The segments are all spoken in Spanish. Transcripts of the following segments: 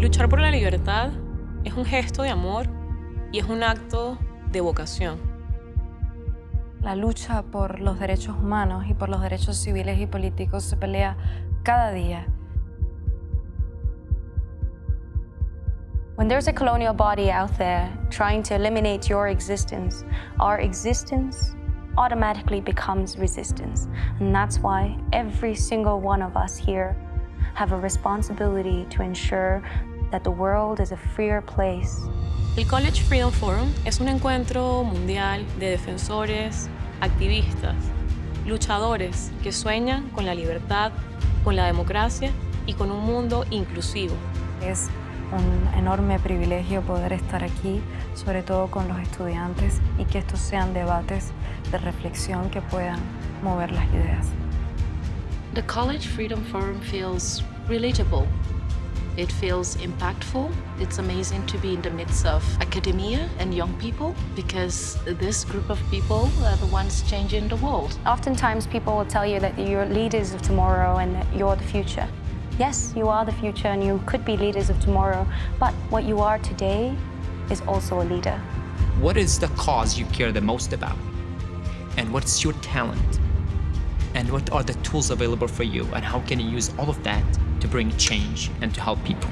Luchar por la libertad es un gesto de amor y es un acto de vocación. La lucha por los derechos humanos y por los derechos civiles y políticos se pelea cada día. When there's a colonial body out there trying to eliminate your existence, our existence automatically becomes resistance. And that's why every single one of us here have a responsibility to ensure that the world is a freer place. El College Freedom Forum es un encuentro mundial de defensores, activistas, luchadores que sueñan con la libertad, con la democracia y con un mundo inclusivo. Es un enorme privilegio poder estar aquí, sobre todo con los estudiantes, y que estos sean debates de reflexión que puedan mover las ideas. The College Freedom Forum feels relatable. It feels impactful. It's amazing to be in the midst of academia and young people because this group of people are the ones changing the world. Oftentimes people will tell you that you're leaders of tomorrow and that you're the future. Yes, you are the future and you could be leaders of tomorrow, but what you are today is also a leader. What is the cause you care the most about? And what's your talent? And what are the tools available for you? And how can you use all of that to bring change and to help people?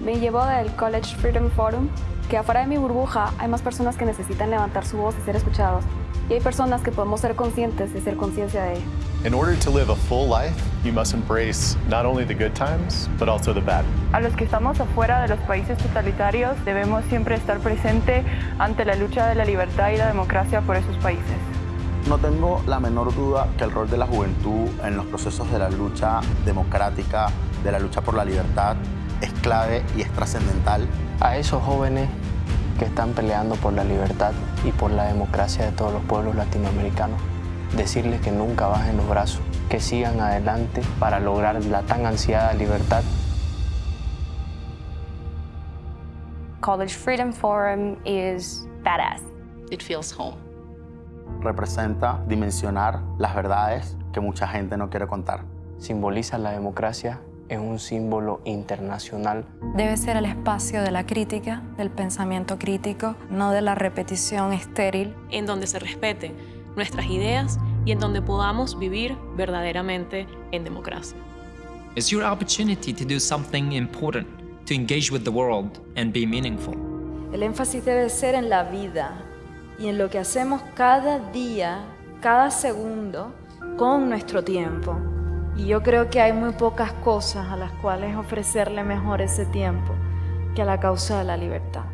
Me llevo del College Freedom Forum que afuera de mi burbuja hay más personas que necesitan levantar su voz y ser escuchados. Y hay personas que podemos ser conscientes y ser conciencia de ello. In order to live a full life, you must embrace not only the good times, but also the bad. A los que estamos afuera de los países totalitarios debemos siempre estar presente ante la lucha de la libertad y la democracia por esos países. No tengo la menor duda que el rol de la juventud en los procesos de la lucha democrática, de la lucha por la libertad, es clave y es trascendental. A esos jóvenes que están peleando por la libertad y por la democracia de todos los pueblos latinoamericanos, decirles que nunca bajen los brazos, que sigan adelante para lograr la tan ansiada libertad. College Freedom Forum is badass. It feels home. Representa dimensionar las verdades que mucha gente no quiere contar. Simboliza la democracia es un símbolo internacional. Debe ser el espacio de la crítica, del pensamiento crítico, no de la repetición estéril. En donde se respeten nuestras ideas y en donde podamos vivir verdaderamente en democracia. It's your opportunity to do something important, to engage with the world and be meaningful. El énfasis debe ser en la vida y en lo que hacemos cada día, cada segundo, con nuestro tiempo. Y yo creo que hay muy pocas cosas a las cuales ofrecerle mejor ese tiempo que a la causa de la libertad.